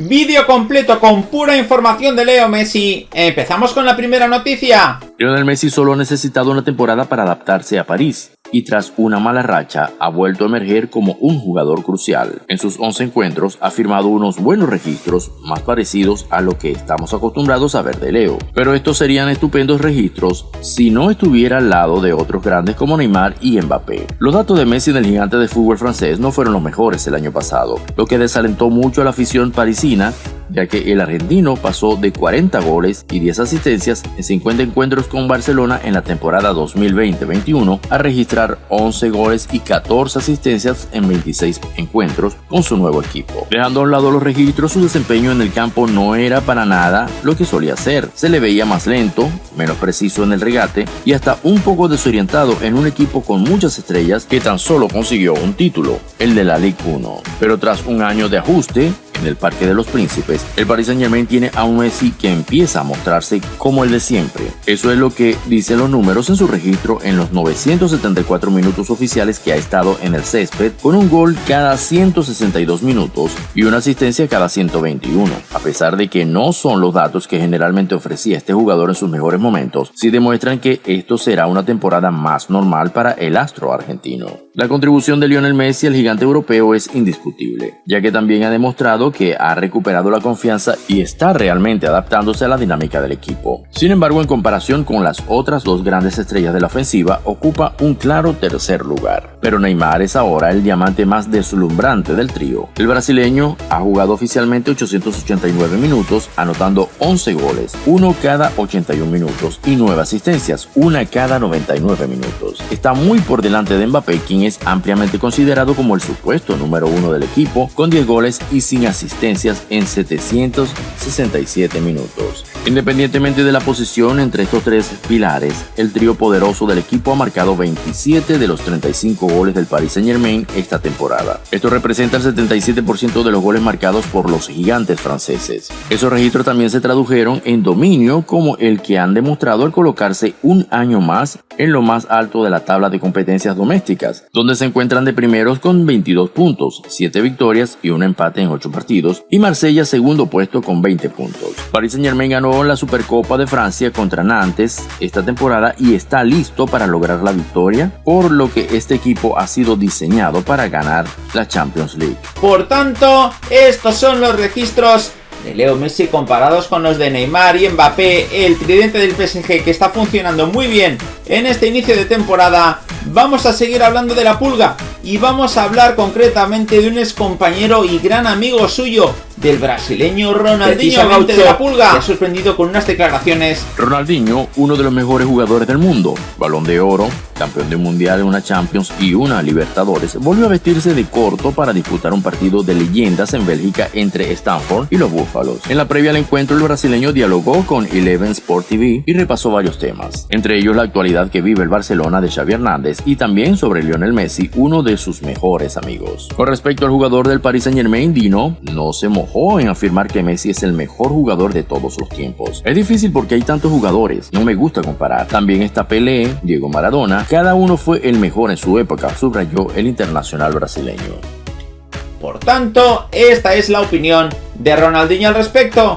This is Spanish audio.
Vídeo completo con pura información de Leo Messi. Empezamos con la primera noticia. Lionel Messi solo ha necesitado una temporada para adaptarse a París y tras una mala racha ha vuelto a emerger como un jugador crucial. En sus 11 encuentros ha firmado unos buenos registros más parecidos a lo que estamos acostumbrados a ver de Leo. Pero estos serían estupendos registros si no estuviera al lado de otros grandes como Neymar y Mbappé. Los datos de Messi en el gigante de fútbol francés no fueron los mejores el año pasado, lo que desalentó mucho a la afición parisina ya que el argentino pasó de 40 goles y 10 asistencias en 50 encuentros con Barcelona en la temporada 2020-21 a registrar 11 goles y 14 asistencias en 26 encuentros con su nuevo equipo. Dejando a un lado los registros, su desempeño en el campo no era para nada lo que solía ser. Se le veía más lento, menos preciso en el regate y hasta un poco desorientado en un equipo con muchas estrellas que tan solo consiguió un título, el de la Ligue 1. Pero tras un año de ajuste, en el Parque de los Príncipes, el Paris Saint Germain tiene a un Messi que empieza a mostrarse como el de siempre. Eso es lo que dicen los números en su registro en los 974 minutos oficiales que ha estado en el césped, con un gol cada 162 minutos y una asistencia cada 121. A pesar de que no son los datos que generalmente ofrecía este jugador en sus mejores momentos, sí demuestran que esto será una temporada más normal para el astro argentino. La contribución de Lionel Messi al gigante europeo es indiscutible, ya que también ha demostrado que ha recuperado la confianza y está realmente adaptándose a la dinámica del equipo. Sin embargo, en comparación con las otras dos grandes estrellas de la ofensiva, ocupa un claro tercer lugar. Pero Neymar es ahora el diamante más deslumbrante del trío. El brasileño ha jugado oficialmente 889 minutos, anotando 11 goles, uno cada 81 minutos y 9 asistencias, una cada 99 minutos. Está muy por delante de Mbappé, quien es ampliamente considerado como el supuesto número uno del equipo, con 10 goles y sin asistencias en 767 minutos. Independientemente de la posición entre estos tres pilares, el trío poderoso del equipo ha marcado 27 de los 35 goles del Paris Saint Germain esta temporada. Esto representa el 77% de los goles marcados por los gigantes franceses. Esos registros también se tradujeron en dominio como el que han demostrado al colocarse un año más en lo más alto de la tabla de competencias domésticas, donde se encuentran de primeros con 22 puntos, 7 victorias y un empate en 8 partidos, y Marsella segundo puesto con 20 puntos. Paris Saint Germain ganó la Supercopa de Francia contra Nantes esta temporada y está listo para lograr la victoria, por lo que este equipo ha sido diseñado para ganar la Champions League. Por tanto, estos son los registros de Leo Messi comparados con los de Neymar y Mbappé, el tridente del PSG que está funcionando muy bien en este inicio de temporada, vamos a seguir hablando de la pulga y vamos a hablar concretamente de un ex compañero y gran amigo suyo, del brasileño Ronaldinho de la Pulga, que ha sorprendido con unas declaraciones. Ronaldinho, uno de los mejores jugadores del mundo, balón de oro, campeón del mundial, una Champions y una Libertadores, volvió a vestirse de corto para disputar un partido de leyendas en Bélgica entre Stanford y los Búfalos. En la previa al encuentro, el brasileño dialogó con Eleven Sport TV y repasó varios temas, entre ellos la actualidad que vive el Barcelona de Xavi Hernández y también sobre Lionel Messi, uno de sus mejores amigos. Con respecto al jugador del Paris Saint Germain, Dino no se mojó en afirmar que Messi es el mejor jugador de todos los tiempos. Es difícil porque hay tantos jugadores, no me gusta comparar. También está Pelé, Diego Maradona, cada uno fue el mejor en su época, subrayó el internacional brasileño. Por tanto, esta es la opinión de Ronaldinho al respecto.